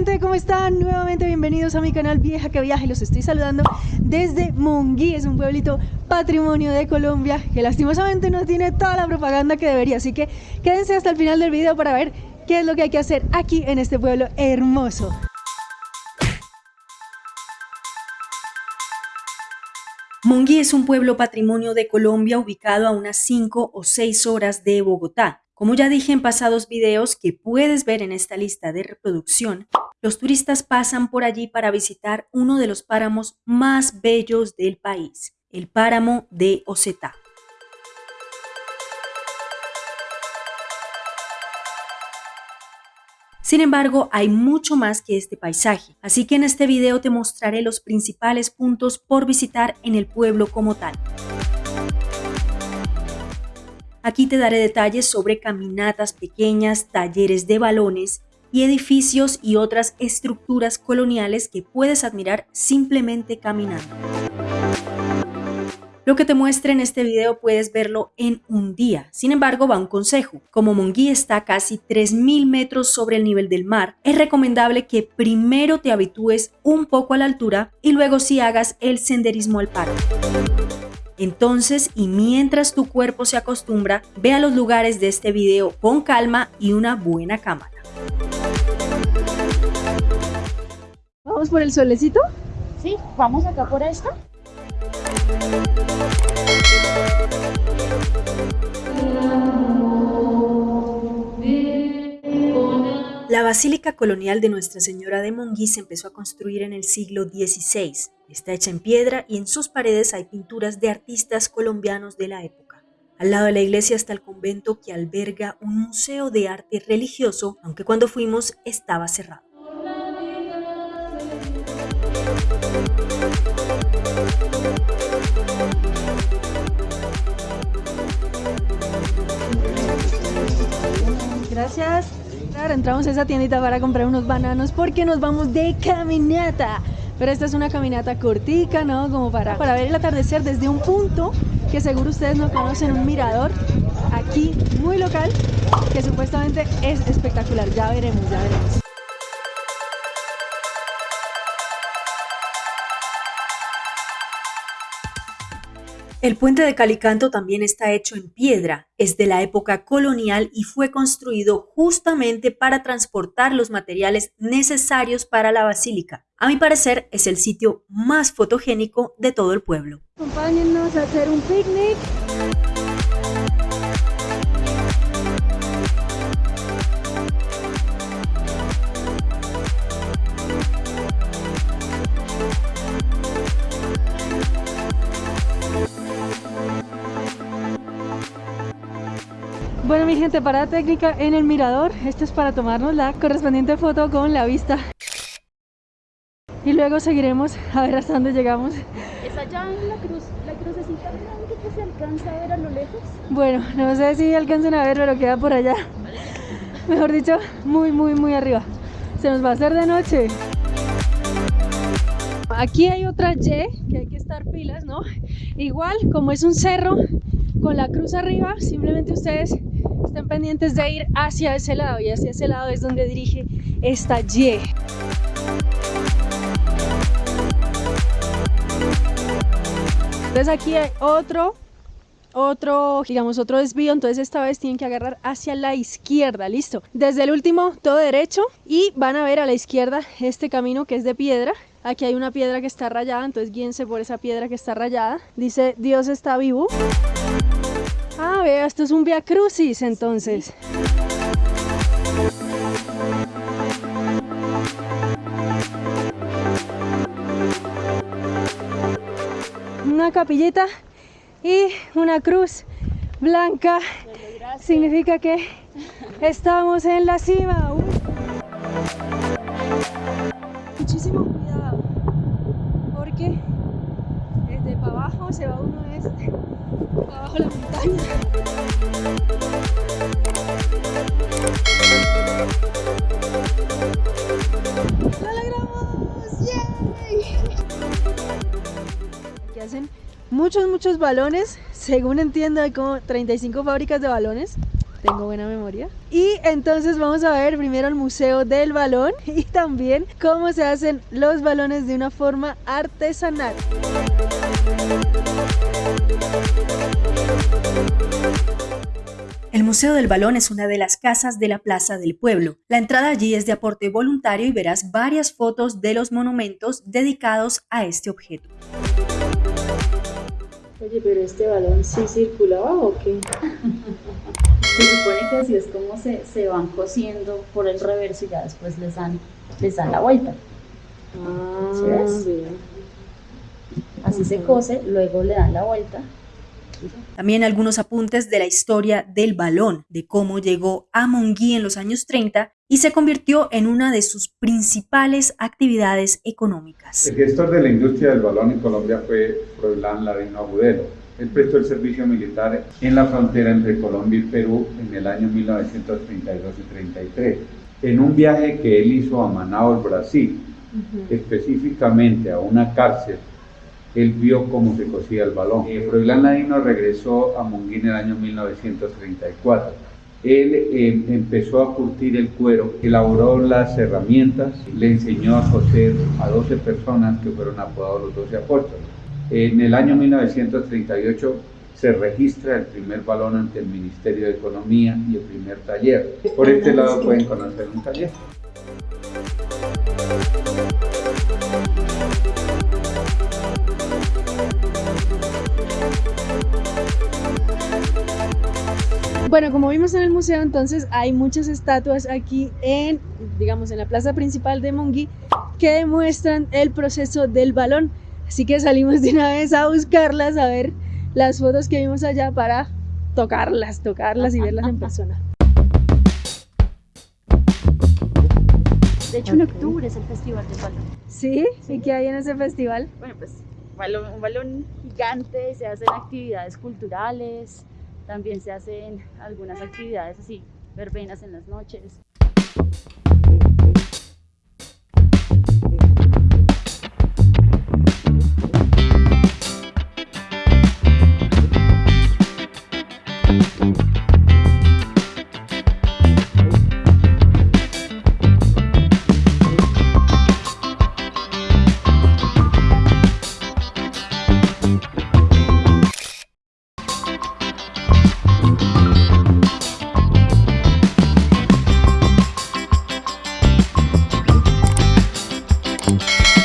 gente, ¿cómo están? Nuevamente bienvenidos a mi canal Vieja que Viaje. Los estoy saludando desde Monguí, es un pueblito patrimonio de Colombia que lastimosamente no tiene toda la propaganda que debería. Así que quédense hasta el final del video para ver qué es lo que hay que hacer aquí en este pueblo hermoso. Monguí es un pueblo patrimonio de Colombia ubicado a unas 5 o 6 horas de Bogotá. Como ya dije en pasados videos que puedes ver en esta lista de reproducción, los turistas pasan por allí para visitar uno de los páramos más bellos del país, el páramo de Osetá. Sin embargo, hay mucho más que este paisaje, así que en este video te mostraré los principales puntos por visitar en el pueblo como tal. Aquí te daré detalles sobre caminatas pequeñas, talleres de balones y edificios y otras estructuras coloniales que puedes admirar simplemente caminando. Lo que te muestre en este video puedes verlo en un día. Sin embargo, va un consejo. Como Monguí está casi 3.000 metros sobre el nivel del mar, es recomendable que primero te habitúes un poco a la altura y luego sí hagas el senderismo al parque. Entonces, y mientras tu cuerpo se acostumbra, ve a los lugares de este video con calma y una buena cámara. ¿Vamos por el solecito? Sí, vamos acá por esta. La Basílica Colonial de Nuestra Señora de Monguí se empezó a construir en el siglo XVI. Está hecha en piedra y en sus paredes hay pinturas de artistas colombianos de la época. Al lado de la iglesia está el convento que alberga un museo de arte religioso, aunque cuando fuimos estaba cerrado. Gracias. Claro, entramos a esa tiendita para comprar unos bananos porque nos vamos de caminata. Pero esta es una caminata cortica, ¿no? Como para, para ver el atardecer desde un punto que seguro ustedes no conocen, un mirador aquí muy local que supuestamente es espectacular. Ya veremos, ya veremos. El puente de Calicanto también está hecho en piedra, es de la época colonial y fue construido justamente para transportar los materiales necesarios para la basílica. A mi parecer es el sitio más fotogénico de todo el pueblo. Acompáñennos a hacer un picnic. Gente, parada técnica en el mirador. Esto es para tomarnos la correspondiente foto con la vista. Y luego seguiremos a ver hasta dónde llegamos. Es allá en la cruz, la crucecita blanca que se alcanza a ver a lo lejos. Bueno, no sé si alcanzan a ver, pero queda por allá. Mejor dicho, muy, muy, muy arriba. Se nos va a hacer de noche. Aquí hay otra Y, que hay que estar pilas, ¿no? Igual, como es un cerro con la cruz arriba, simplemente ustedes estén pendientes de ir hacia ese lado y hacia ese lado es donde dirige esta Y. Entonces aquí hay otro, otro, digamos otro desvío, entonces esta vez tienen que agarrar hacia la izquierda, listo. Desde el último todo derecho y van a ver a la izquierda este camino que es de piedra. Aquí hay una piedra que está rayada, entonces guíense por esa piedra que está rayada. Dice Dios está vivo. Ah, vea, esto es un Via Crucis entonces. Una capillita y una cruz blanca significa que estamos en la cima. Uy. Muchísimo cuidado porque abajo se va uno este abajo la montaña. ¡Lo logramos! ¡Yay! Aquí hacen muchos, muchos balones. Según entiendo, hay como 35 fábricas de balones. tengo buena memoria. Y entonces vamos a ver primero el Museo del Balón y también cómo se hacen los balones de una forma artesanal. El Museo del Balón es una de las casas de la Plaza del Pueblo. La entrada allí es de aporte voluntario y verás varias fotos de los monumentos dedicados a este objeto. Oye, pero este balón sí circulaba o qué? Se supone que así es como se, se van cosiendo por el reverso y ya después les dan, les dan la vuelta. Ah, ¿Sí ves? bien. Así se cose, luego le dan la vuelta También algunos apuntes de la historia del balón, de cómo llegó a Monguí en los años 30 y se convirtió en una de sus principales actividades económicas. El gestor de la industria del balón en Colombia fue Froilán Ladino Agudelo. Él prestó el servicio militar en la frontera entre Colombia y Perú en el año 1932 y 33. En un viaje que él hizo a Manaus, Brasil, específicamente a una cárcel, él vio cómo se cosía el balón. Eh, Froilán Ladino regresó a Monguí en el año 1934. Él eh, empezó a curtir el cuero, elaboró las herramientas, le enseñó a coser a 12 personas que fueron apodados los 12 apóstoles. En el año 1938 se registra el primer balón ante el Ministerio de Economía y el primer taller. Por este lado pueden conocer un taller. Bueno, como vimos en el museo, entonces hay muchas estatuas aquí en, digamos, en la plaza principal de Monguí que demuestran el proceso del balón. Así que salimos de una vez a buscarlas, a ver las fotos que vimos allá para tocarlas, tocarlas y verlas en persona. De hecho, en octubre es el Festival del Balón. ¿Sí? ¿Y qué hay en ese festival? Bueno, pues balón- un balón gigante, se hacen actividades culturales, también se hacen algunas actividades así, verbenas en las noches.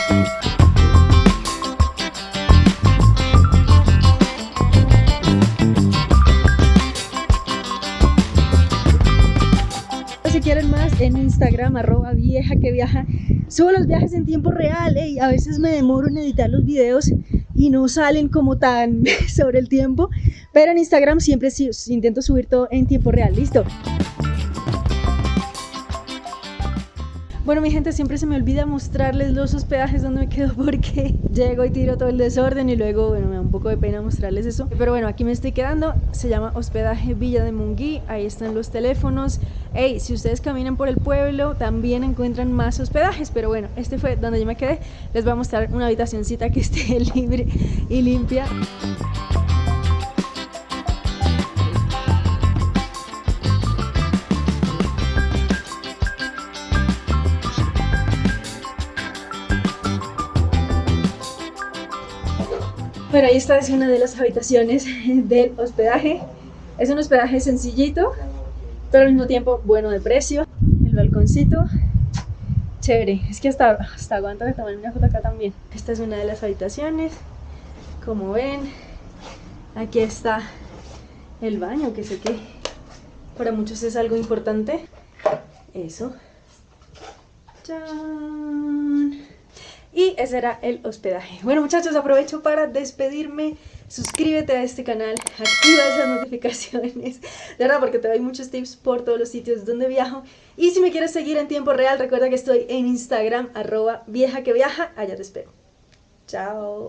Si quieren más, en Instagram, arroba vieja que viaja, subo los viajes en tiempo real y a veces me demoro en editar los videos y no salen como tan sobre el tiempo, pero en Instagram siempre intento subir todo en tiempo real, listo. Bueno, mi gente, siempre se me olvida mostrarles los hospedajes donde me quedo porque llego y tiro todo el desorden y luego, bueno, me da un poco de pena mostrarles eso. Pero bueno, aquí me estoy quedando. Se llama Hospedaje Villa de Munguí. Ahí están los teléfonos. Hey, si ustedes caminan por el pueblo, también encuentran más hospedajes. Pero bueno, este fue donde yo me quedé. Les voy a mostrar una habitacioncita que esté libre y limpia. Bueno, ahí está, es una de las habitaciones del hospedaje. Es un hospedaje sencillito, pero al mismo tiempo bueno de precio. El balconcito, chévere. Es que hasta, hasta aguanta que tomen una foto acá también. Esta es una de las habitaciones. Como ven, aquí está el baño, que sé que para muchos es algo importante. Eso. ¡Chan! Y ese era el hospedaje. Bueno muchachos, aprovecho para despedirme. Suscríbete a este canal, activa esas notificaciones, de verdad porque te doy muchos tips por todos los sitios donde viajo. Y si me quieres seguir en tiempo real, recuerda que estoy en Instagram, arroba vieja que viaja, allá te espero. Chao.